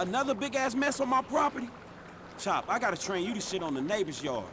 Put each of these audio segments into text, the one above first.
Another big-ass mess on my property? Chop, I gotta train you to shit on the neighbor's yard.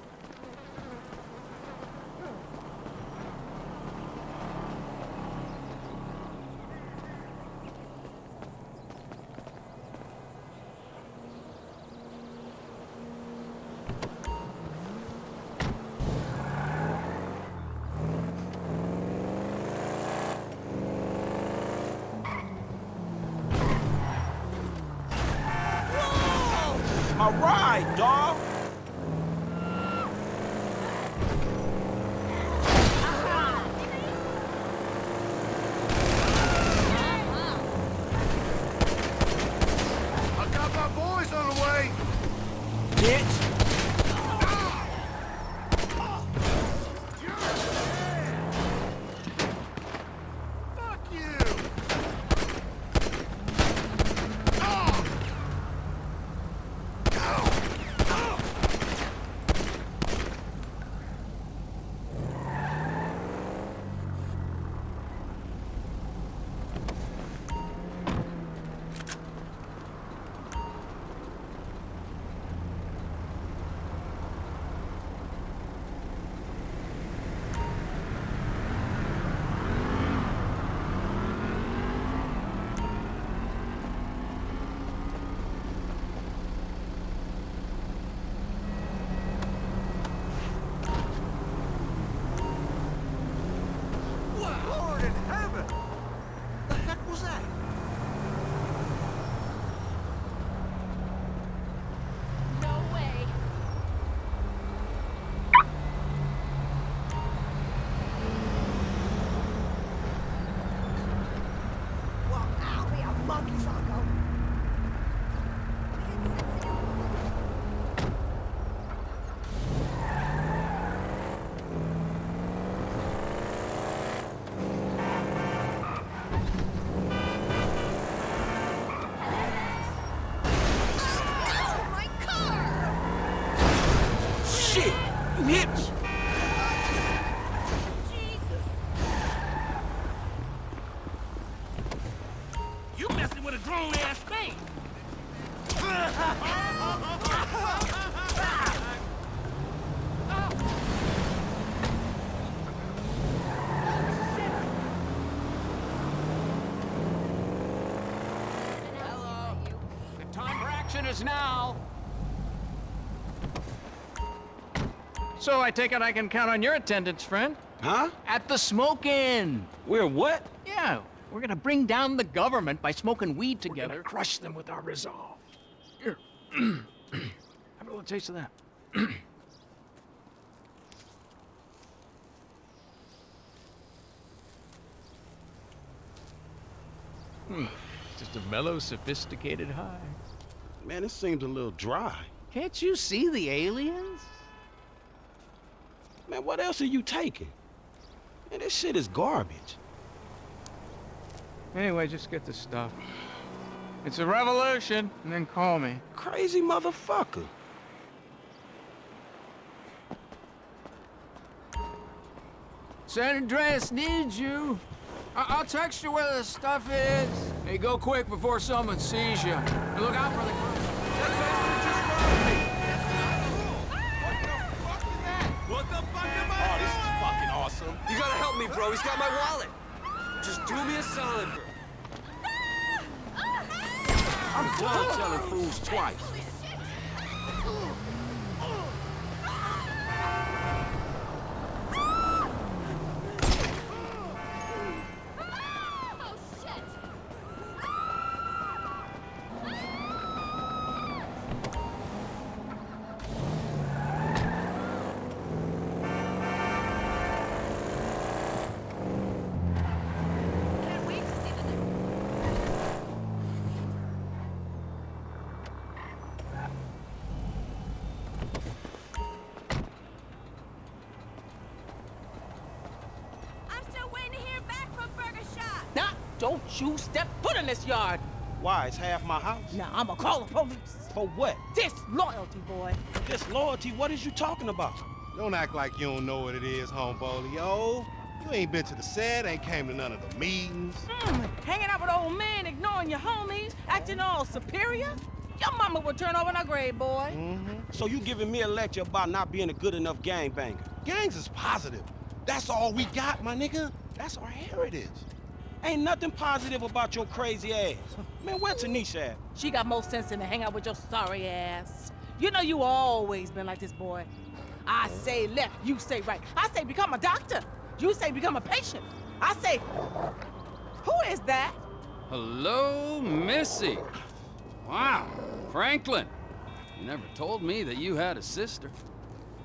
You messing with a grown-ass man. Hello. The time for action is now. So I take it I can count on your attendance, friend? Huh? At the smoke-in. We're what? Yeah, we're gonna bring down the government by smoking weed together. We're gonna crush them with our resolve. Here. Have a little taste of that. Hmm, just a mellow, sophisticated high. Man, this seems a little dry. Can't you see the aliens? Man, what else are you taking? Man, this shit is garbage. Anyway, just get the stuff. It's a revolution, and then call me. Crazy motherfucker. San Andreas needs you. I- will text you where the stuff is. Hey, go quick before someone sees you. And look out for the... What the fuck am I Oh, this is fucking awesome. You gotta help me, bro. He's got my wallet. Just do me a solid, bro. Done telling fools twice. You step foot in this yard. Why? It's half my house. Now, I'ma call the police. For what? Disloyalty, boy. Disloyalty? What is you talking about? Don't act like you don't know what it is, homeboy. Yo, you ain't been to the set, ain't came to none of the meetings. Mm, hanging out with old men, ignoring your homies, acting all superior. Your mama would turn over in her grave, boy. Mm-hmm. So you giving me a lecture about not being a good enough gangbanger? Gangs is positive. That's all we got, my nigga. That's our heritage. Ain't nothing positive about your crazy ass. Man, where Tanisha at? She got more sense than to hang out with your sorry ass. You know you always been like this, boy. I say left, you say right. I say become a doctor. You say become a patient. I say, who is that? Hello, Missy. Wow, Franklin. You never told me that you had a sister.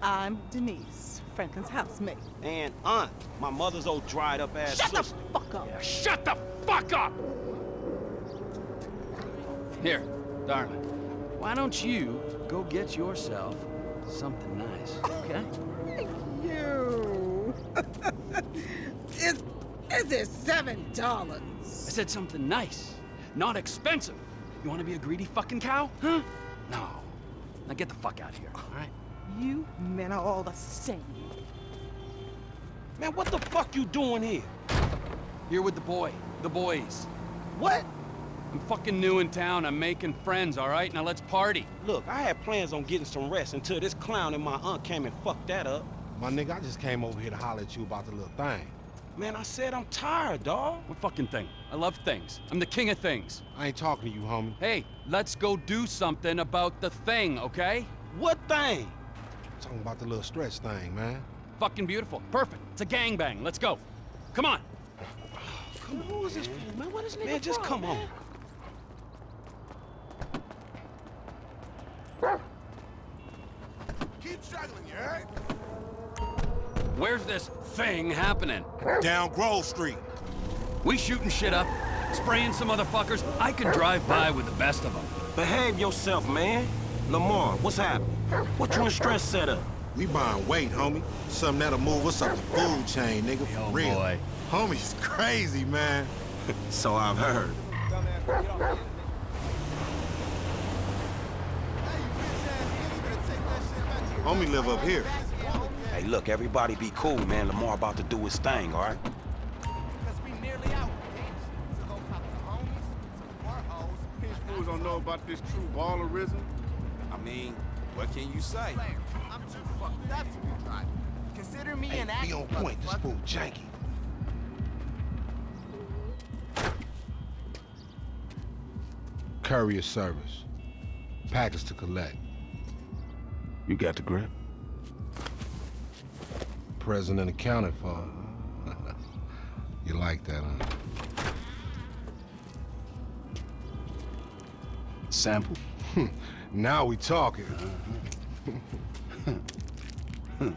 I'm Denise, Franklin's housemate. And aunt, my mother's old dried up ass Shut the fuck up. Shut the fuck up! Here, darling. Why don't you go get yourself something nice, okay? You. is, is it seven dollars? I said something nice, not expensive. You want to be a greedy fucking cow? Huh? No. Now get the fuck out of here, all right? You men are all the same. Man, what the fuck you doing here? Here with the boy, the boys. What? I'm fucking new in town. I'm making friends, all right? Now let's party. Look, I had plans on getting some rest until this clown and my aunt came and fucked that up. My nigga, I just came over here to holler at you about the little thing. Man, I said I'm tired, dawg. What fucking thing? I love things. I'm the king of things. I ain't talking to you, homie. Hey, let's go do something about the thing, okay? What thing? talking about the little stretch thing, man. Fucking beautiful. Perfect. It's a gangbang. Let's go. Come on. Come on, who is this fool, man? What is nigga Man, just from, come man? on. Keep struggling, you heard? Where's this thing happening? Down Grove Street. We shooting shit up, spraying some motherfuckers. I can drive by with the best of them. Behave yourself, man. Lamar, what's happening? What you and Stretch set up? We buying weight, homie. Something that'll move us up the food chain, nigga, for Yo, real. boy. Homie's crazy, man. So I've heard. Homie live up here. Hey, look, everybody be cool, man. Lamar about to do his thing, all right? Fools don't know about this true ballerism. I mean, what can you say? I'm too fucked up to be driving. Consider me an Be active on point, this fool janky. Courier service. Package to collect. You got the grip? Present and accounted for. you like that, huh? Sample. Now we talking.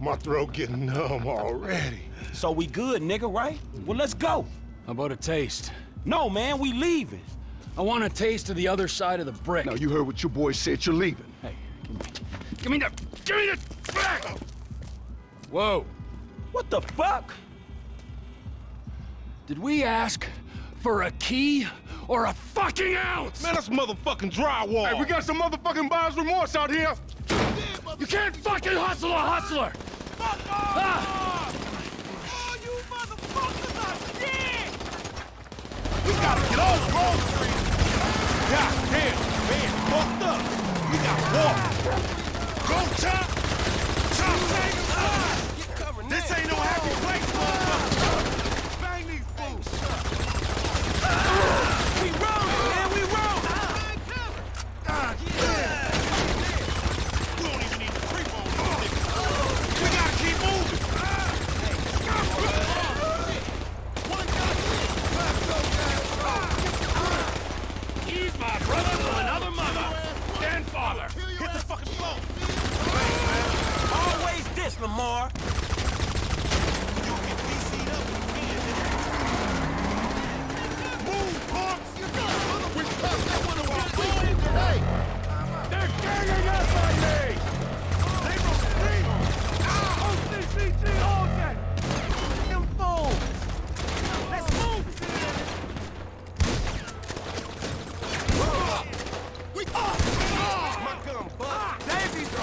My throat getting numb already. So we good, nigga, right? Well, let's go. How about a taste? No, man, we leaving. I want a taste of the other side of the brick. Now, you heard what your boy said. You're leaving. Hey, give me, give me the, give me the back! Whoa, What the fuck? Did we ask for a key or a fucking ounce? Man, that's motherfucking drywall. Hey, we got some motherfucking buyer's remorse out here. You can't fucking hustle a hustler! Ah! Oh, you motherfuckers! We gotta get off Grove Street. God damn, man, fucked up. We got water. Go chop. Chop, take him. This ain't no happy place,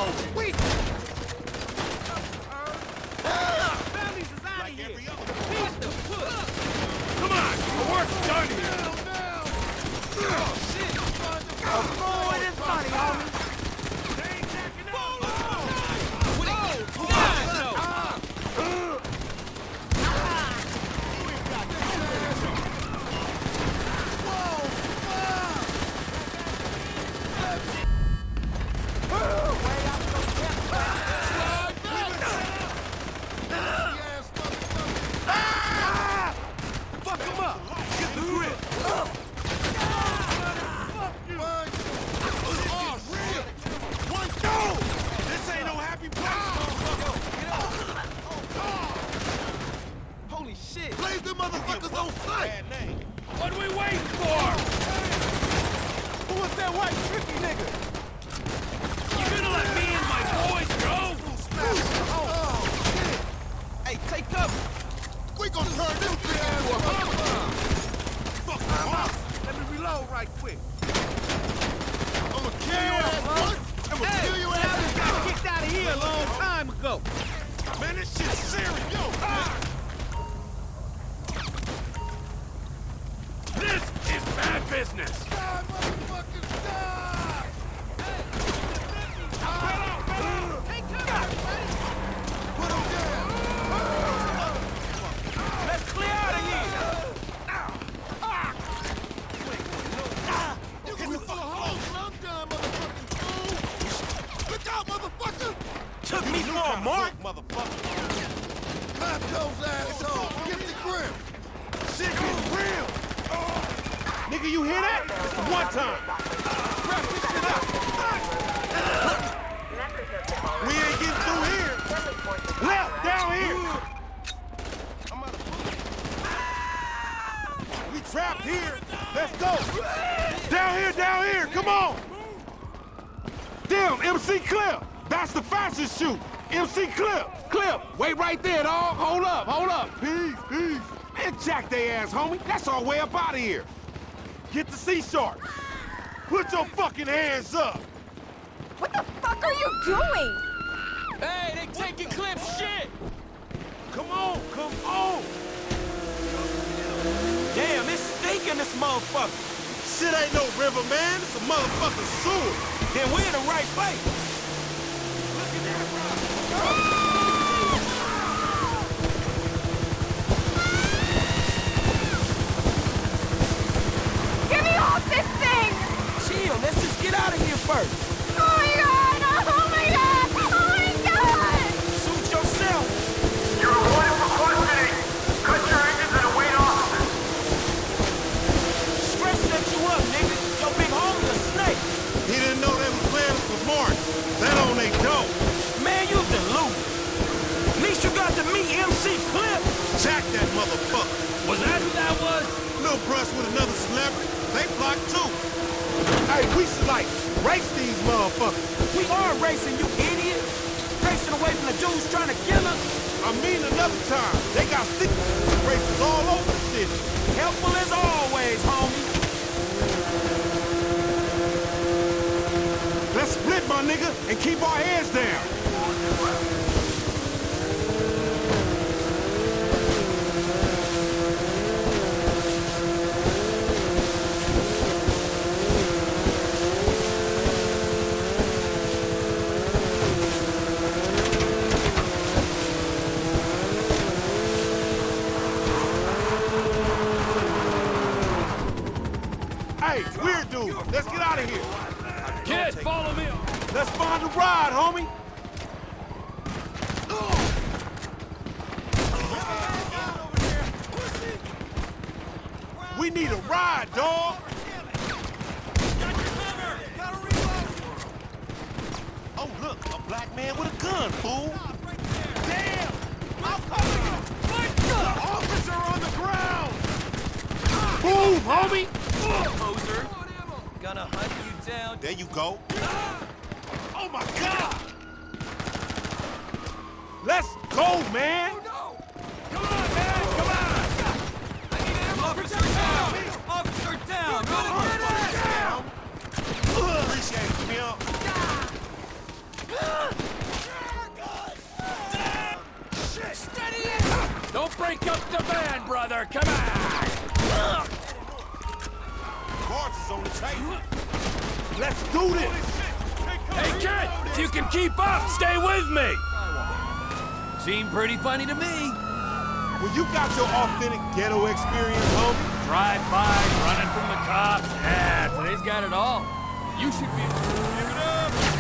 Come on, the work's done here. Quick. I'ma kill your ass once. I'ma kill your I ass just got kicked out of here a long time ago. Man, this shit's serious. Yo, ah. This is bad business. Die, motherfuckers, die! Put 'em down. Let's clear out of here. You get the fuck close. I'm done, motherfucking fool. Look out, motherfucker. Took me for a mark. motherfucker. Clap those assholes. Get the grip. Shit is real. Nigga, you hear that? One time. Wrap this shit up. We ain't getting through here. Left, down here. We trapped here. Let's go. Down here, down here. Come on. Damn, MC Clip. That's the fastest shoot. MC Clip. Clip. Wait right there, dog. Hold up, hold up. Peace, peace. Man, jack they ass, homie. That's our way up out of here. Get the Seashark. Put your fucking hands up. What the fuck are you doing? Hey, they taking clips shit! Come on, come on. Damn, it's stinking this motherfucker. Shit ain't no river, man. It's a motherfucking sewer. Then we're in the right place. Little brush with another celebrity. They blocked too. Hey, we should like race these motherfuckers. We are racing, you idiot. Racing away from the dudes trying to kill us. I mean another time. They got secret races all over the city. Helpful as always, homie. Let's split, my nigga, and keep our heads down. Black man with a gun, fool. Damn! I'm coming! The officer on the ground! Move, homie! Poser. Gonna hunt you down. There you go. Ah! Oh my God! Let's go, man! Come on, man! Come on! I need an officer down! Officer down! Down. Appreciate it, Camille. Don't up the van, brother. Come on. on the table. Let's do this! Hey, kid! If you can keep up, stay with me! Seemed pretty funny to me. When you got your authentic ghetto experience, homie, Drive-by, running from the cops. Yeah, today's got it all. You should be... Give it up!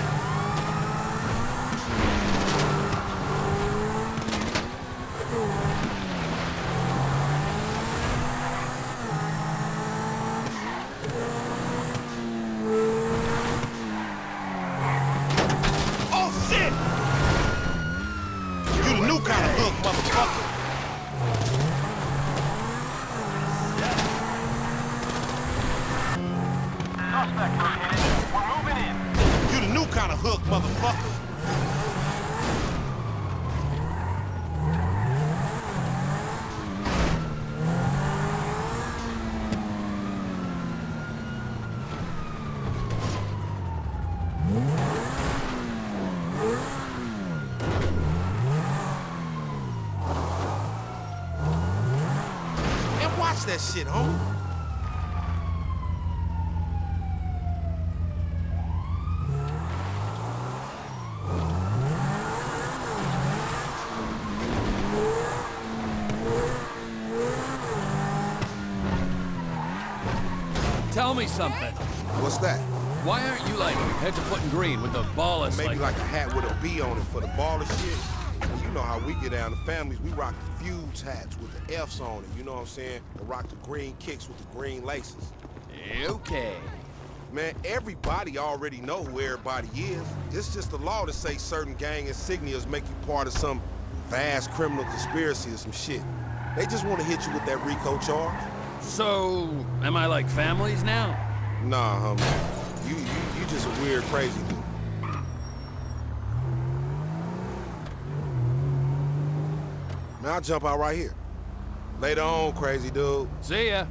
Watch that shit, homie. Tell me something. What's that? Why aren't you like head to foot in green with the ball is Maybe like... like a hat with a B on it for the baller shit. And you know how we get down, the families, we rock the fuse hats with the F's on it, you know what I'm saying? Or rock the green kicks with the green laces. Okay. Man, everybody already know who everybody is. It's just the law to say certain gang insignias make you part of some vast criminal conspiracy or some shit. They just want to hit you with that RICO charge. So, am I like families now? Nah, homie. You, you, you just a weird, crazy Man, I'll jump out right here. Later on, crazy dude. See ya.